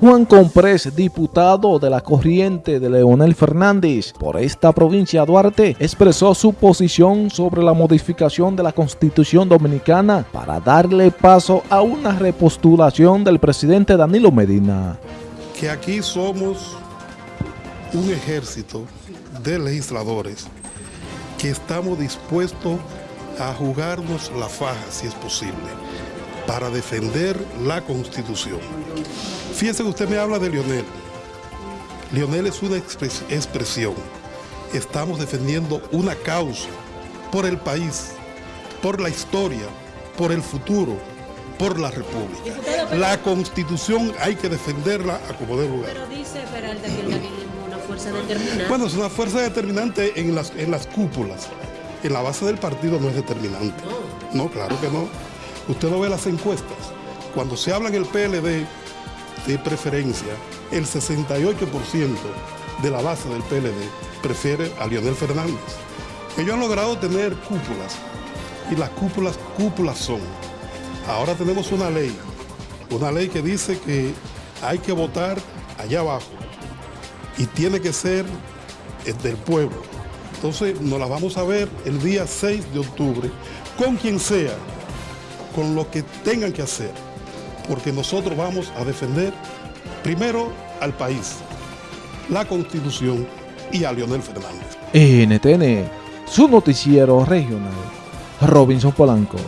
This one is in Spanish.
Juan Comprés, diputado de la corriente de Leonel Fernández por esta provincia Duarte, expresó su posición sobre la modificación de la Constitución Dominicana para darle paso a una repostulación del presidente Danilo Medina. Que aquí somos un ejército de legisladores que estamos dispuestos a jugarnos la faja, si es posible, para defender la Constitución. Fíjese que usted me habla de Lionel. Lionel es una expresión. Estamos defendiendo una causa por el país, por la historia, por el futuro, por la República. La Constitución hay que defenderla a como dé lugar. Pero dice Peralta que el es una fuerza determinante. Bueno, es una fuerza determinante en las, en las cúpulas. En la base del partido no es determinante. No. no, claro que no. Usted no ve las encuestas. Cuando se habla en el PLD de preferencia, el 68% de la base del PLD prefiere a Lionel Fernández. Ellos han logrado tener cúpulas y las cúpulas, cúpulas son. Ahora tenemos una ley, una ley que dice que hay que votar allá abajo y tiene que ser del pueblo. Entonces nos la vamos a ver el día 6 de octubre con quien sea, con lo que tengan que hacer porque nosotros vamos a defender primero al país, la Constitución y a Leonel Fernández. NTN, su noticiero regional, Robinson Polanco.